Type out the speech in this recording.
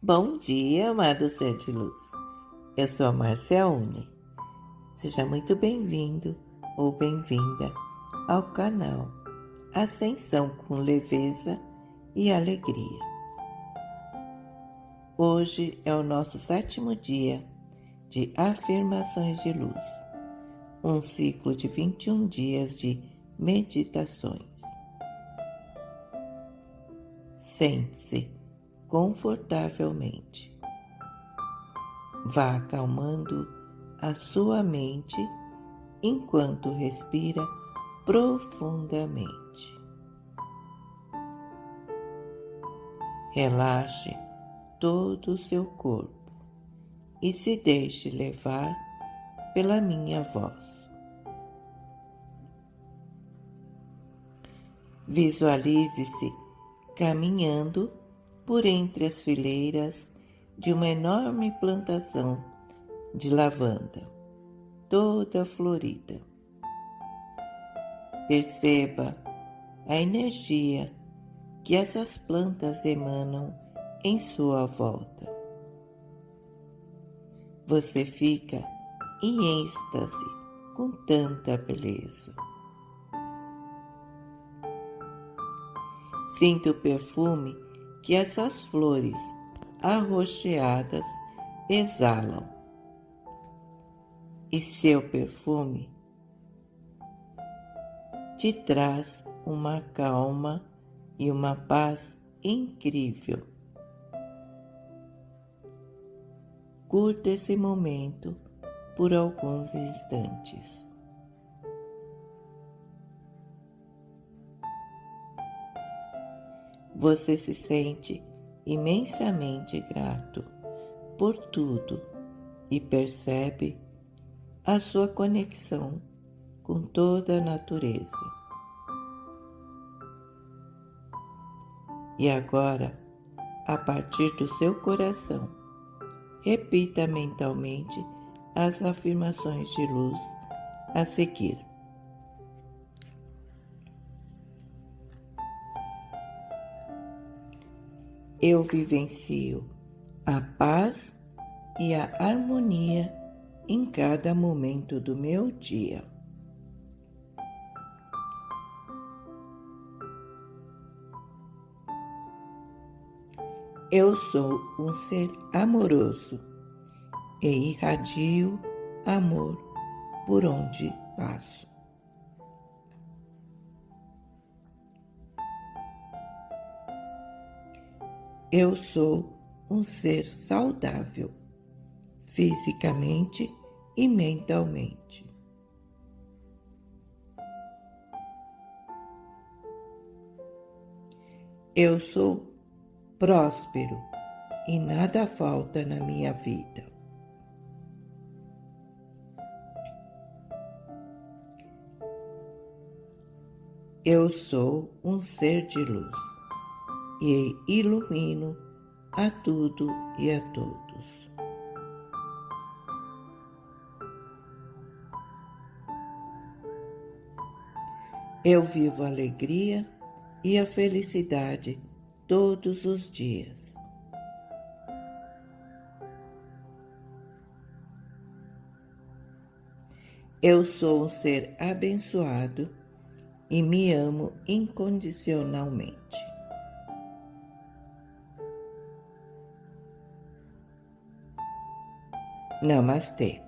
Bom dia, amado ser de luz. Eu sou a Marcia Une. Seja muito bem-vindo ou bem-vinda ao canal Ascensão com Leveza e Alegria. Hoje é o nosso sétimo dia de afirmações de luz, um ciclo de 21 dias de meditações. Sente-se confortavelmente. Vá acalmando a sua mente enquanto respira profundamente. Relaxe todo o seu corpo e se deixe levar pela minha voz. Visualize-se caminhando por entre as fileiras de uma enorme plantação de lavanda, toda florida. Perceba a energia que essas plantas emanam em sua volta. Você fica em êxtase com tanta beleza. Sinta o perfume que essas flores arroxeadas exalam. E seu perfume te traz uma calma e uma paz incrível. Curta esse momento por alguns instantes. Você se sente imensamente grato por tudo e percebe a sua conexão com toda a natureza. E agora, a partir do seu coração, repita mentalmente as afirmações de luz a seguir. Eu vivencio a paz e a harmonia em cada momento do meu dia. Eu sou um ser amoroso e irradio amor por onde passo. Eu sou um ser saudável, fisicamente e mentalmente. Eu sou próspero e nada falta na minha vida. Eu sou um ser de luz e ilumino a tudo e a todos. Eu vivo a alegria e a felicidade todos os dias. Eu sou um ser abençoado e me amo incondicionalmente. Namastê.